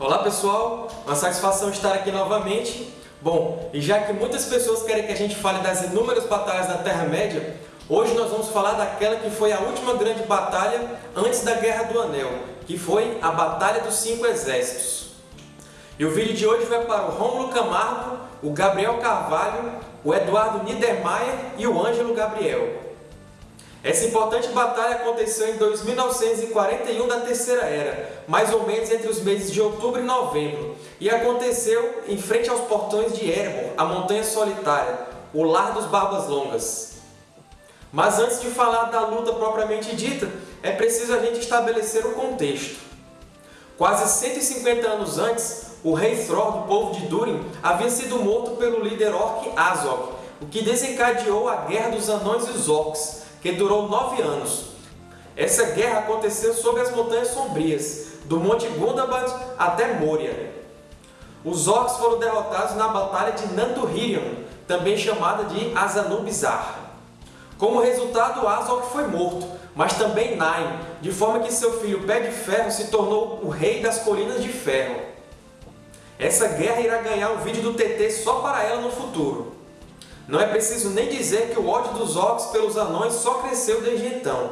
Olá pessoal, uma satisfação estar aqui novamente. Bom, e já que muitas pessoas querem que a gente fale das inúmeras batalhas da Terra-média, hoje nós vamos falar daquela que foi a última grande batalha antes da Guerra do Anel, que foi a Batalha dos Cinco Exércitos. E o vídeo de hoje vai para o Rômulo Camargo, o Gabriel Carvalho, o Eduardo Niedermayer e o Ângelo Gabriel. Essa importante batalha aconteceu em 2941 da Terceira Era, mais ou menos entre os meses de outubro e novembro, e aconteceu em frente aos portões de Erebor, a Montanha Solitária, o Lar dos Barbas Longas. Mas antes de falar da luta propriamente dita, é preciso a gente estabelecer o contexto. Quase 150 anos antes, o rei Thror do povo de Durin havia sido morto pelo líder orc Azog, o que desencadeou a Guerra dos Anões e os Orcs, que durou nove anos. Essa guerra aconteceu sob as Montanhas Sombrias, do Monte Gundabad até Moria. Os orcs foram derrotados na Batalha de Nandurhirion, também chamada de Azanubizar. Como resultado, Azog foi morto, mas também Nain, de forma que seu filho Pé de Ferro se tornou o rei das Colinas de Ferro. Essa guerra irá ganhar um vídeo do TT só para ela no futuro. Não é preciso nem dizer que o ódio dos orcs pelos anões só cresceu desde então.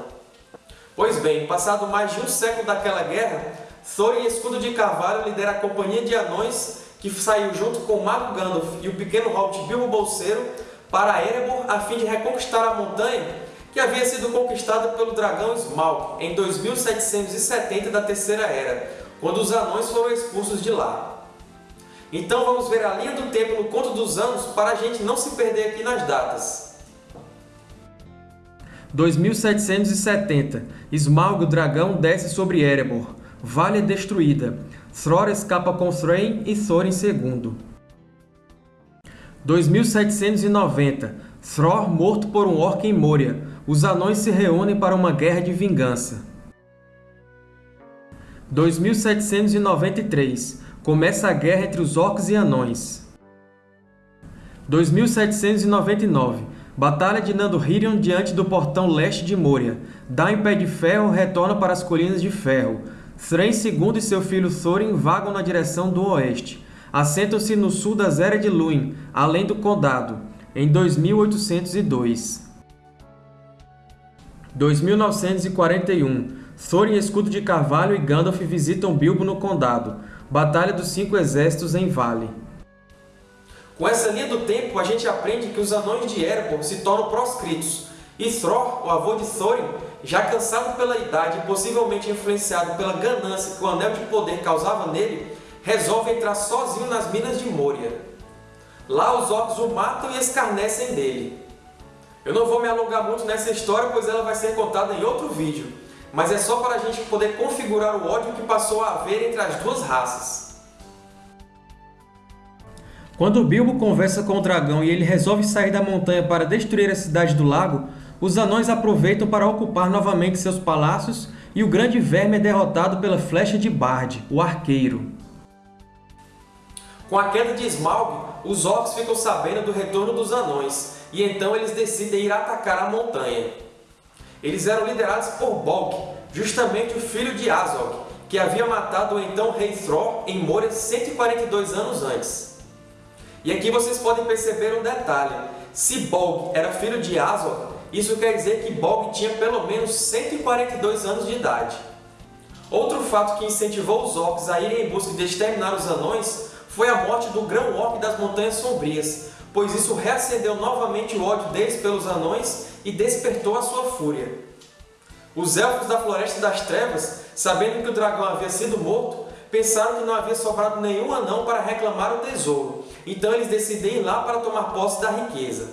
Pois bem, passado mais de um século daquela guerra, Thorin Escudo de Carvalho lidera a companhia de anões que saiu junto com Mago Gandalf e o pequeno hobbit Bilbo Bolseiro para Erebor a fim de reconquistar a montanha que havia sido conquistada pelo dragão Smaug em 2770 da Terceira Era, quando os anões foram expulsos de lá. Então vamos ver a linha do tempo no conto dos anos para a gente não se perder aqui nas datas. 2770. Smaug o dragão desce sobre Erebor. Vale é destruída. Thror escapa com Thrain e Thorin II. 2790. Thror morto por um orc em Moria. Os anões se reúnem para uma guerra de vingança. 2793 começa a guerra entre os orcs e anões. 2799 Batalha de Nandurhirion diante do portão leste de Moria. Dain Pé de Ferro retorna para as Colinas de Ferro. Thrain II e seu filho Thorin vagam na direção do oeste. Assentam-se no sul das Eras de Luin, além do Condado, em 2802. 2941 Thorin Escudo de Carvalho e Gandalf visitam Bilbo no Condado. Batalha dos Cinco Exércitos em Vale. Com essa linha do tempo, a gente aprende que os anões de Erebor se tornam proscritos, e Thror, o avô de Thorin, já cansado pela idade e possivelmente influenciado pela ganância que o Anel de Poder causava nele, resolve entrar sozinho nas minas de Moria. Lá os orcs o matam e escarnecem dele. Eu não vou me alongar muito nessa história, pois ela vai ser contada em outro vídeo, mas é só para a gente poder configurar o ódio que passou a haver entre as duas raças. Quando Bilbo conversa com o dragão e ele resolve sair da montanha para destruir a cidade do lago, os anões aproveitam para ocupar novamente seus palácios e o grande verme é derrotado pela flecha de Bard, o arqueiro. Com a queda de Smaug, os orcs ficam sabendo do retorno dos anões, e então eles decidem ir atacar a montanha. Eles eram liderados por Bolg, justamente o filho de Azog, que havia matado o então rei Thror em Moria 142 anos antes. E aqui vocês podem perceber um detalhe. Se Bolg era filho de Azog, isso quer dizer que Bolg tinha pelo menos 142 anos de idade. Outro fato que incentivou os orcs a irem em busca de exterminar os anões foi a morte do grão-orc das Montanhas Sombrias, pois isso reacendeu novamente o ódio deles pelos anões e despertou a sua fúria. Os Elfos da Floresta das Trevas, sabendo que o dragão havia sido morto, pensaram que não havia sobrado nenhum anão para reclamar o tesouro, então eles decidem ir lá para tomar posse da riqueza.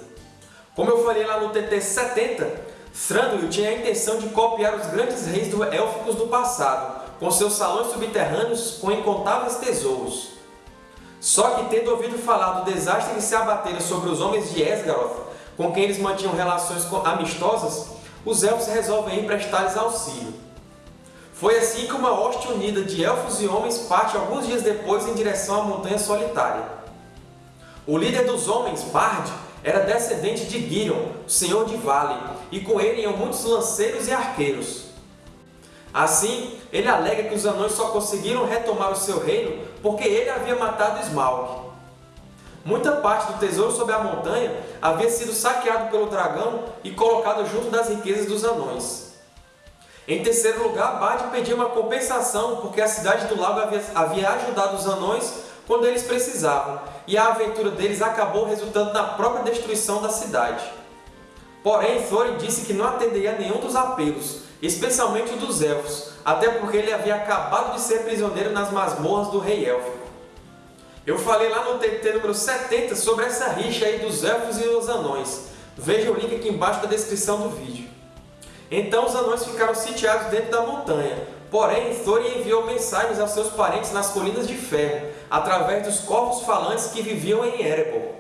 Como eu falei lá no TT 70, Thranduil tinha a intenção de copiar os grandes reis élficos do passado, com seus salões subterrâneos com incontáveis tesouros. Só que, tendo ouvido falar do desastre que se abatera sobre os homens de Esgaroth, com quem eles mantinham relações amistosas, os Elfos resolvem ir prestar-lhes auxílio. Foi assim que uma hoste unida de Elfos e Homens parte alguns dias depois em direção à Montanha Solitária. O líder dos Homens, Bard, era descendente de Girion, o Senhor de Vale, e com ele iam muitos lanceiros e arqueiros. Assim, ele alega que os anões só conseguiram retomar o seu reino porque ele havia matado Smaug. Muita parte do tesouro sob a montanha havia sido saqueado pelo dragão e colocado junto das riquezas dos anões. Em terceiro lugar, Bard pediu uma compensação porque a cidade do lago havia, havia ajudado os anões quando eles precisavam, e a aventura deles acabou resultando na própria destruição da cidade. Porém, Thorin disse que não atenderia a nenhum dos apelos, especialmente o dos Elfos, até porque ele havia acabado de ser prisioneiro nas masmorras do Rei Élfico. Eu falei lá no TT número 70 sobre essa rixa aí dos Elfos e os Anões. Veja o link aqui embaixo na descrição do vídeo. Então os Anões ficaram sitiados dentro da montanha, porém Thorin enviou mensagens aos seus parentes nas Colinas de Ferro, através dos corvos falantes que viviam em Erebor.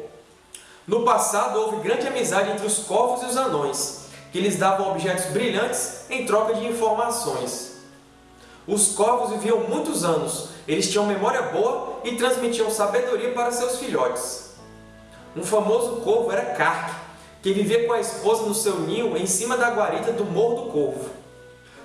No passado houve grande amizade entre os corvos e os anões, que lhes davam objetos brilhantes em troca de informações. Os corvos viviam muitos anos, eles tinham memória boa e transmitiam sabedoria para seus filhotes. Um famoso corvo era Kark, que vivia com a esposa no seu ninho em cima da guarita do Morro do Corvo.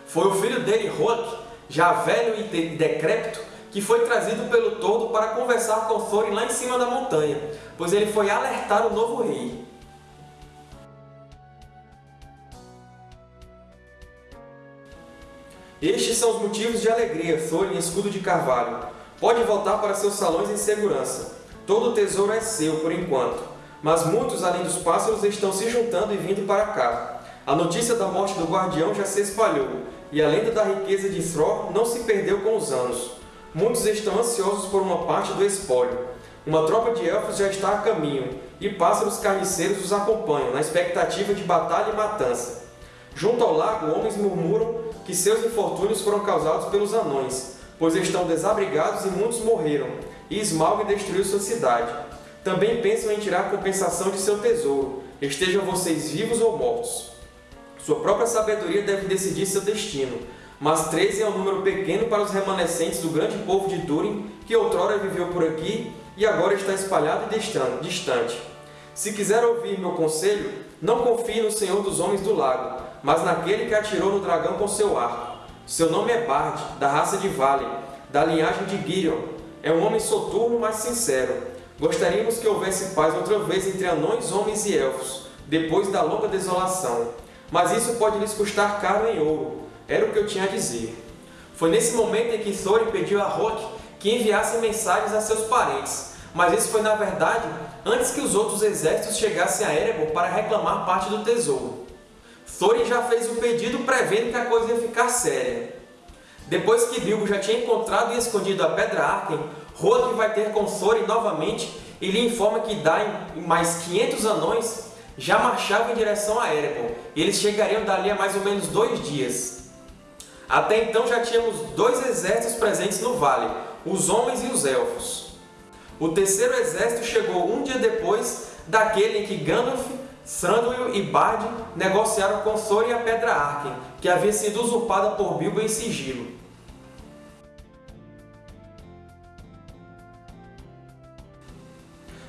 Foi o filho dele, Roak, já velho e decrépito, que foi trazido pelo Tordo para conversar com Thorin lá em cima da montanha, pois ele foi alertar o novo rei. Estes são os motivos de alegria, Thorin, escudo de carvalho. Pode voltar para seus salões em segurança. Todo o tesouro é seu, por enquanto. Mas muitos, além dos pássaros, estão se juntando e vindo para cá. A notícia da morte do guardião já se espalhou, e a lenda da riqueza de Thror não se perdeu com os anos. Muitos estão ansiosos por uma parte do espólio. Uma tropa de elfos já está a caminho, e pássaros carniceiros os acompanham, na expectativa de batalha e matança. Junto ao lago, homens murmuram que seus infortúnios foram causados pelos anões, pois estão desabrigados e muitos morreram, e Smaug destruiu sua cidade. Também pensam em tirar compensação de seu tesouro, estejam vocês vivos ou mortos. Sua própria sabedoria deve decidir seu destino, mas 13 é um número pequeno para os remanescentes do grande povo de Durin, que outrora viveu por aqui e agora está espalhado e distante. Se quiser ouvir meu conselho, não confie no Senhor dos Homens do Lago, mas naquele que atirou no dragão com seu arco. Seu nome é Bard, da raça de Vale, da linhagem de Girion. É um homem soturno, mas sincero. Gostaríamos que houvesse paz outra vez entre anões, homens e elfos, depois da longa desolação. Mas isso pode lhes custar caro em ouro. Era o que eu tinha a dizer. Foi nesse momento em que Thorin pediu a Rock que enviasse mensagens a seus parentes, mas isso foi, na verdade, antes que os outros exércitos chegassem a Erebor para reclamar parte do tesouro. Thorin já fez o pedido prevendo que a coisa ia ficar séria. Depois que Bilbo já tinha encontrado e escondido a Pedra Arken, Rohan vai ter com Thorin novamente e lhe informa que Dain e mais 500 anões já marchavam em direção a Erebor, e eles chegariam dali a mais ou menos dois dias. Até então já tínhamos dois exércitos presentes no vale, os homens e os elfos. O terceiro exército chegou um dia depois daquele em que Gandalf Thranduil e Bard negociaram com Thorin a Pedra Arken, que havia sido usurpada por Bilbo em sigilo.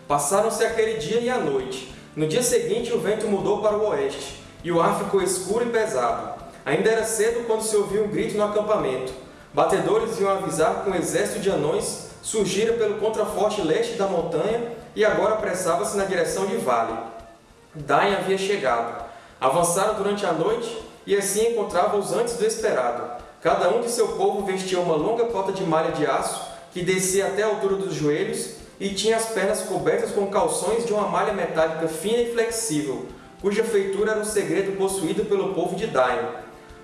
Passaram-se aquele dia e a noite. No dia seguinte, o vento mudou para o oeste, e o ar ficou escuro e pesado. Ainda era cedo quando se ouviu um grito no acampamento. Batedores iam avisar que um exército de anões surgira pelo contraforte leste da montanha e agora apressava-se na direção de Vale. Dain havia chegado. Avançaram durante a noite e assim encontravam-os antes do esperado. Cada um de seu povo vestia uma longa cota de malha de aço que descia até a altura dos joelhos e tinha as pernas cobertas com calções de uma malha metálica fina e flexível, cuja feitura era um segredo possuído pelo povo de Dain.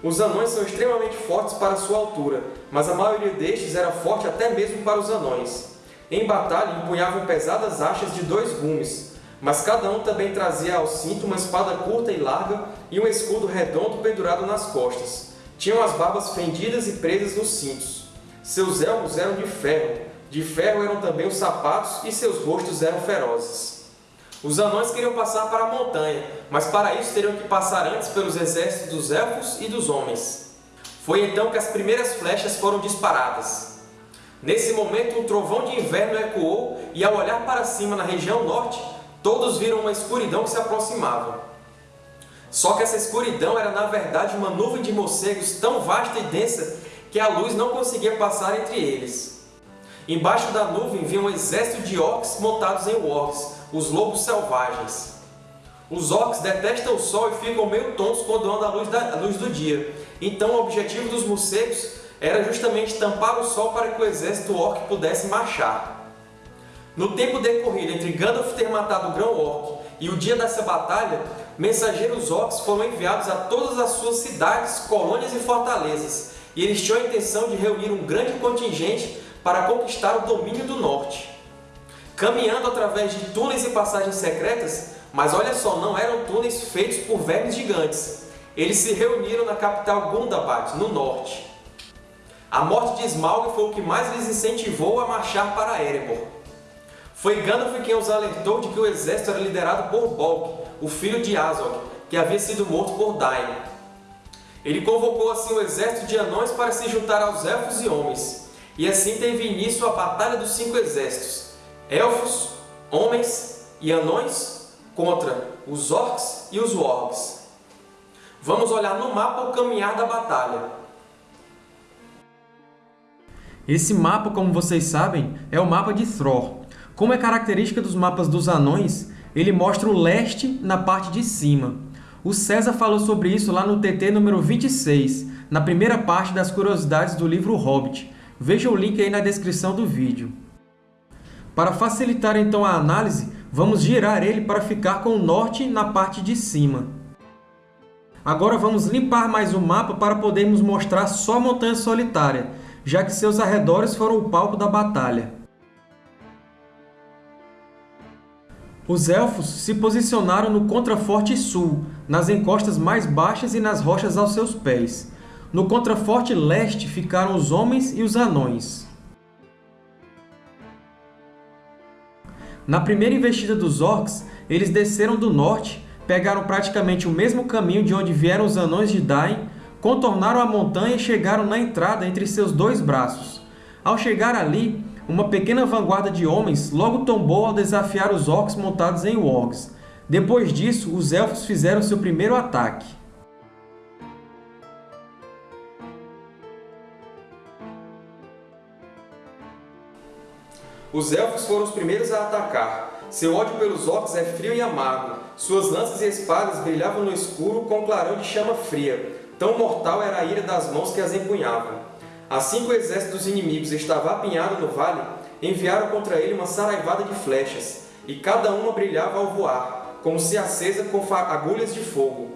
Os anões são extremamente fortes para sua altura, mas a maioria destes era forte até mesmo para os anões. Em batalha, empunhavam pesadas achas de dois gumes, mas cada um também trazia ao cinto uma espada curta e larga e um escudo redondo pendurado nas costas. Tinham as barbas fendidas e presas nos cintos. Seus elmos eram de ferro, de ferro eram também os sapatos e seus rostos eram ferozes. Os anões queriam passar para a montanha, mas para isso teriam que passar antes pelos exércitos dos elfos e dos homens. Foi então que as primeiras flechas foram disparadas. Nesse momento, um trovão de inverno ecoou e, ao olhar para cima na região norte, Todos viram uma escuridão que se aproximava. Só que essa escuridão era na verdade uma nuvem de morcegos tão vasta e densa que a luz não conseguia passar entre eles. Embaixo da nuvem vinha um exército de orcs montados em wargs, os lobos selvagens. Os orcs detestam o sol e ficam meio tons quando andam luz, da, à luz do dia. Então o objetivo dos morcegos era justamente tampar o sol para que o exército orc pudesse marchar. No tempo decorrido entre Gandalf ter matado o Grão-Orc e o dia dessa batalha, mensageiros orcs foram enviados a todas as suas cidades, colônias e fortalezas, e eles tinham a intenção de reunir um grande contingente para conquistar o domínio do norte. Caminhando através de túneis e passagens secretas, mas olha só, não eram túneis feitos por vermes gigantes. Eles se reuniram na capital Gundabad, no norte. A morte de Smaug foi o que mais lhes incentivou a marchar para Erebor. Foi Gandalf quem os alertou de que o exército era liderado por Bolg, o filho de Azog, que havia sido morto por Dain. Ele convocou assim o exército de anões para se juntar aos elfos e homens, e assim teve início a Batalha dos Cinco Exércitos, elfos, homens e anões contra os orcs e os wargs. Vamos olhar no mapa o caminhar da batalha. Esse mapa, como vocês sabem, é o mapa de Thror. Como é característica dos mapas dos anões, ele mostra o leste na parte de cima. O César falou sobre isso lá no TT número 26, na primeira parte das curiosidades do livro Hobbit. Veja o link aí na descrição do vídeo. Para facilitar então a análise, vamos girar ele para ficar com o norte na parte de cima. Agora vamos limpar mais o mapa para podermos mostrar só a Montanha Solitária, já que seus arredores foram o palco da batalha. Os Elfos se posicionaram no contraforte sul, nas encostas mais baixas e nas rochas aos seus pés. No contraforte leste ficaram os Homens e os Anões. Na primeira investida dos Orcs, eles desceram do norte, pegaram praticamente o mesmo caminho de onde vieram os Anões de Dain contornaram a montanha e chegaram na entrada entre seus dois braços. Ao chegar ali, uma pequena vanguarda de homens logo tombou ao desafiar os orcs montados em wargs. Depois disso, os elfos fizeram seu primeiro ataque. Os elfos foram os primeiros a atacar. Seu ódio pelos orcs é frio e amargo. Suas lanças e espadas brilhavam no escuro com um clarão de chama fria. Tão mortal era a ira das mãos que as empunhavam. Assim que o exército dos inimigos estava apinhado no vale, enviaram contra ele uma saraivada de flechas, e cada uma brilhava ao voar, como se acesa com agulhas de fogo.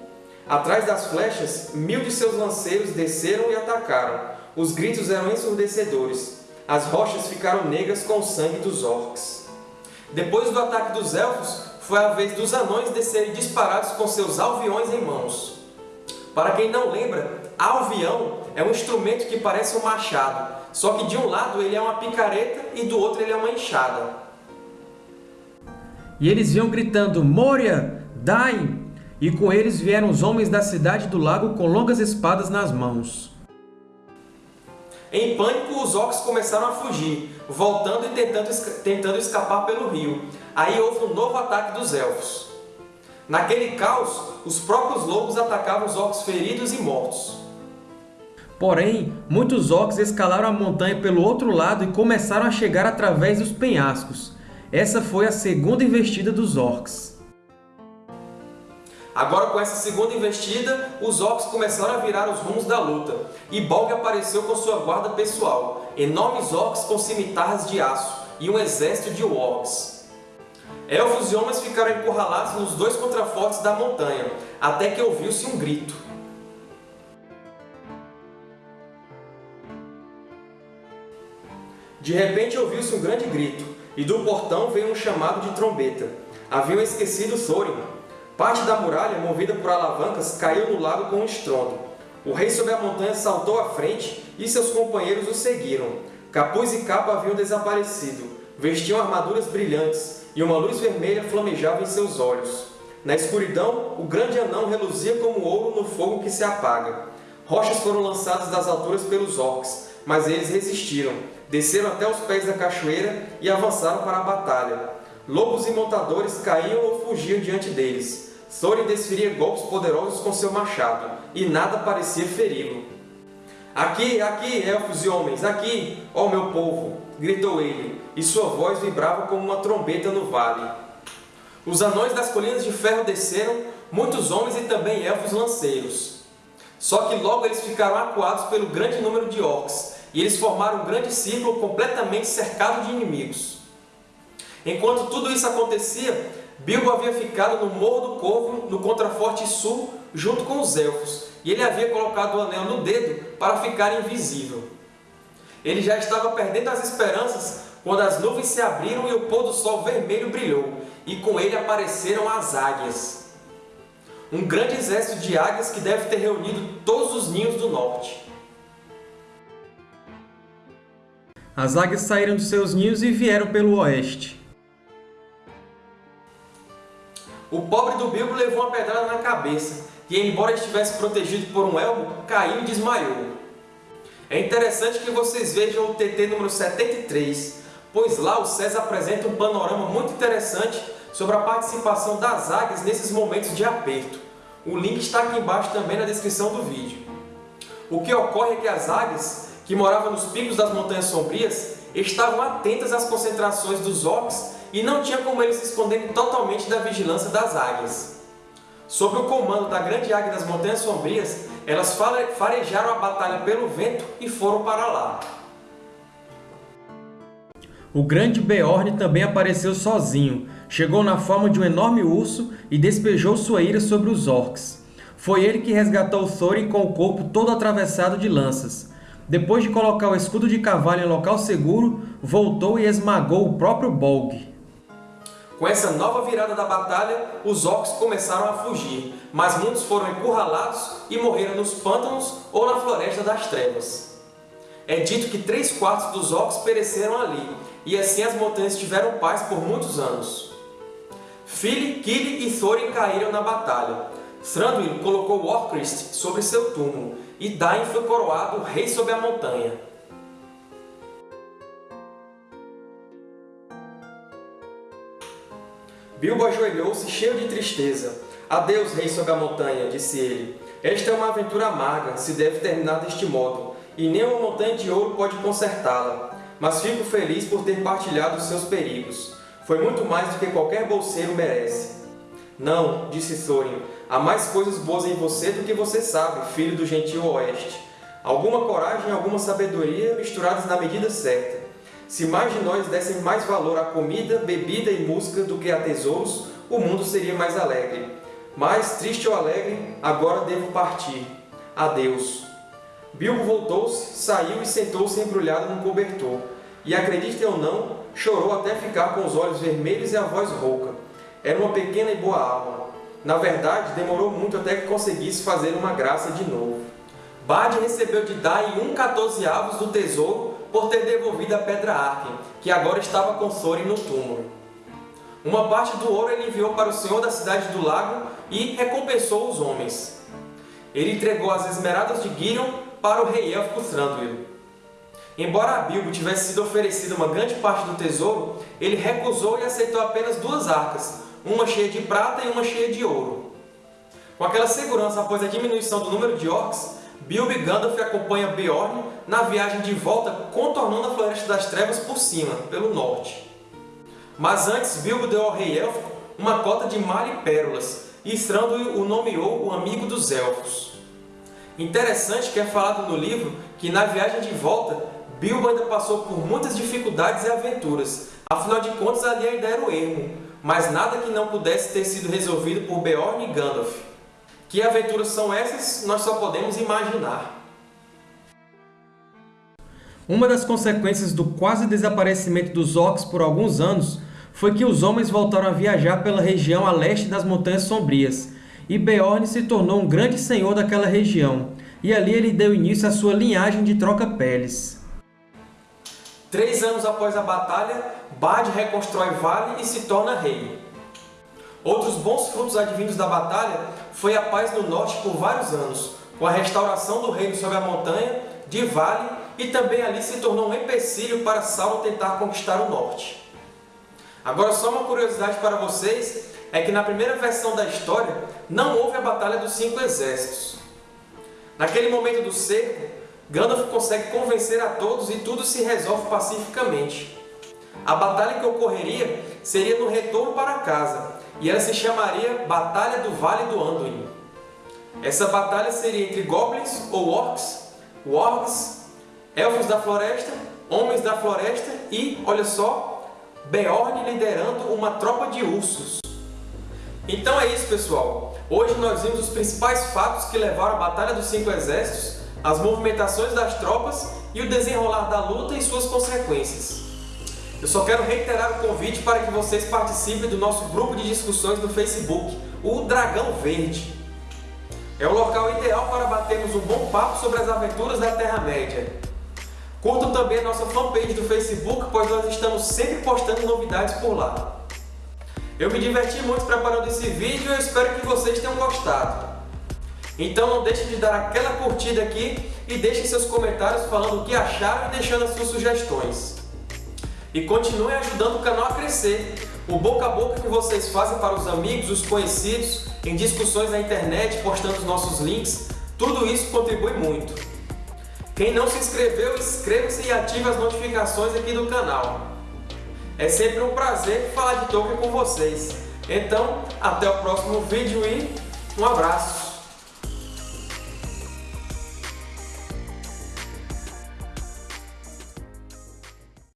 Atrás das flechas, mil de seus lanceiros desceram e atacaram. Os gritos eram ensurdecedores. As rochas ficaram negras com o sangue dos orcs. Depois do ataque dos elfos, foi a vez dos anões descerem disparados com seus alviões em mãos. Para quem não lembra, alvião é um instrumento que parece um machado, só que de um lado ele é uma picareta e do outro ele é uma enxada. E eles iam gritando, Moria, Dain! E com eles vieram os homens da cidade do lago com longas espadas nas mãos. Em pânico, os orcs começaram a fugir, voltando e tentando, tentando escapar pelo rio. Aí houve um novo ataque dos Elfos. Naquele caos, os próprios lobos atacavam os orcs feridos e mortos. Porém, muitos orcs escalaram a montanha pelo outro lado e começaram a chegar através dos penhascos. Essa foi a segunda investida dos orcs. Agora, com essa segunda investida, os orcs começaram a virar os rumos da luta, e Bolg apareceu com sua guarda pessoal, enormes orcs com cimitarras de aço e um exército de orcs. Elfos e homens ficaram encurralados nos dois contrafortes da montanha, até que ouviu-se um grito. De repente ouviu-se um grande grito, e do portão veio um chamado de trombeta. Haviam esquecido Thorin. Parte da muralha, movida por alavancas, caiu no lago com um estrondo. O rei sobre a montanha saltou à frente e seus companheiros o seguiram. Capuz e capa haviam desaparecido. Vestiam armaduras brilhantes, e uma luz vermelha flamejava em seus olhos. Na escuridão, o grande anão reluzia como ouro no fogo que se apaga. Rochas foram lançadas das alturas pelos orcs, mas eles resistiram, desceram até os pés da cachoeira e avançaram para a batalha. Lobos e montadores caíam ou fugiam diante deles. Thorin desferia golpes poderosos com seu machado, e nada parecia feri-lo. Aqui, aqui, elfos e homens, aqui, ó meu povo! gritou ele, e sua voz vibrava como uma trombeta no vale. Os anões das colinas de ferro desceram, muitos homens e também elfos lanceiros. Só que logo eles ficaram acuados pelo grande número de orcs, e eles formaram um grande círculo completamente cercado de inimigos. Enquanto tudo isso acontecia, Bilbo havia ficado no Morro do Corvo, no contraforte sul, junto com os Elfos, e ele havia colocado o anel no dedo para ficar invisível. Ele já estava perdendo as esperanças quando as nuvens se abriram e o pôr do sol vermelho brilhou, e com ele apareceram as águias. Um grande exército de águias que deve ter reunido todos os ninhos do norte. As águias saíram de seus ninhos e vieram pelo oeste. O pobre do Bilbo levou uma pedrada na cabeça e, embora estivesse protegido por um elmo, caiu e desmaiou. É interessante que vocês vejam o TT número 73, pois lá o César apresenta um panorama muito interessante sobre a participação das águias nesses momentos de aperto. O link está aqui embaixo também na descrição do vídeo. O que ocorre é que as águias, que moravam nos picos das Montanhas Sombrias, estavam atentas às concentrações dos orcs e não tinha como eles se esconderem totalmente da vigilância das águias. Sob o comando da grande águia das Montanhas Sombrias, elas farejaram a batalha pelo vento e foram para lá. O grande Beorn também apareceu sozinho, chegou na forma de um enorme urso e despejou sua ira sobre os orcs. Foi ele que resgatou Thorin com o corpo todo atravessado de lanças. Depois de colocar o escudo de cavalo em local seguro, voltou e esmagou o próprio Bolg. Com essa nova virada da batalha, os orcs começaram a fugir, mas muitos foram encurralados e morreram nos pântanos ou na Floresta das Trevas. É dito que três quartos dos orcs pereceram ali, e assim as montanhas tiveram paz por muitos anos. Fili, Kili e Thorin caíram na batalha. Thranduil colocou Orcrist sobre seu túmulo, e Dain foi coroado rei sobre a montanha. Bilbo ajoelhou-se cheio de tristeza. Adeus, rei sob a montanha, disse ele. Esta é uma aventura amarga, se deve terminar deste modo, e nem uma montanha de ouro pode consertá-la. Mas fico feliz por ter partilhado os seus perigos. Foi muito mais do que qualquer bolseiro merece. Não, disse Thorin, há mais coisas boas em você do que você sabe, filho do gentil oeste. Alguma coragem e alguma sabedoria misturadas na medida certa. Se mais de nós dessem mais valor à comida, bebida e música do que a tesouros, o mundo seria mais alegre. Mas, triste ou alegre, agora devo partir. Adeus. Bilbo voltou-se, saiu e sentou-se embrulhado num cobertor. E, acreditem ou não, chorou até ficar com os olhos vermelhos e a voz rouca. Era uma pequena e boa alma. Na verdade, demorou muito até que conseguisse fazer uma graça de novo. Bard recebeu de Dain um quatorzeavos do tesouro por ter devolvido a Pedra Arken, que agora estava com Thorin no túmulo. Uma parte do ouro ele enviou para o senhor da cidade do lago e recompensou os homens. Ele entregou as esmeraldas de Girion para o rei élfico Thranduil. Embora a Bilbo tivesse sido oferecida uma grande parte do tesouro, ele recusou e aceitou apenas duas arcas, uma cheia de prata e uma cheia de ouro. Com aquela segurança após a diminuição do número de orcs, Bilbo e Gandalf acompanham Beorn na viagem de volta contornando a Floresta das Trevas por cima, pelo norte. Mas antes, Bilbo deu ao rei élfico uma cota de mar e pérolas, e Thranduil o nomeou o amigo dos elfos. Interessante que é falado no livro que na viagem de volta, Bilbo ainda passou por muitas dificuldades e aventuras, afinal de contas ali ainda era o ermo, mas nada que não pudesse ter sido resolvido por Beorn e Gandalf. Que aventuras são essas, nós só podemos imaginar. Uma das consequências do quase desaparecimento dos orcs por alguns anos foi que os homens voltaram a viajar pela região a leste das Montanhas Sombrias, e Beorn se tornou um grande senhor daquela região, e ali ele deu início à sua linhagem de troca-peles. Três anos após a batalha, Bard reconstrói Vale e se torna rei. Outros bons frutos advindos da batalha foi a paz no norte por vários anos, com a restauração do reino sobre a montanha, de Vale, e também ali se tornou um empecilho para Sauron tentar conquistar o norte. Agora, só uma curiosidade para vocês, é que na primeira versão da história não houve a Batalha dos Cinco Exércitos. Naquele momento do cerco, Gandalf consegue convencer a todos e tudo se resolve pacificamente. A batalha que ocorreria seria no retorno para casa, e ela se chamaria Batalha do Vale do Anduin. Essa batalha seria entre goblins ou orcs, wargs, elfos da floresta, homens da floresta e, olha só, Beorn liderando uma tropa de ursos. Então é isso, pessoal. Hoje nós vimos os principais fatos que levaram à Batalha dos Cinco Exércitos, as movimentações das tropas e o desenrolar da luta e suas consequências. Eu só quero reiterar o convite para que vocês participem do nosso grupo de discussões no Facebook, o Dragão Verde. É o local ideal para batermos um bom papo sobre as aventuras da Terra-média. Curtam também a nossa fanpage do Facebook, pois nós estamos sempre postando novidades por lá. Eu me diverti muito preparando esse vídeo e espero que vocês tenham gostado. Então não deixe de dar aquela curtida aqui e deixem seus comentários falando o que acharam e deixando as suas sugestões. E continue ajudando o canal a crescer. O boca a boca que vocês fazem para os amigos, os conhecidos, em discussões na internet, postando os nossos links, tudo isso contribui muito. Quem não se inscreveu, inscreva-se e ative as notificações aqui do canal. É sempre um prazer falar de Tolkien com vocês. Então, até o próximo vídeo e um abraço!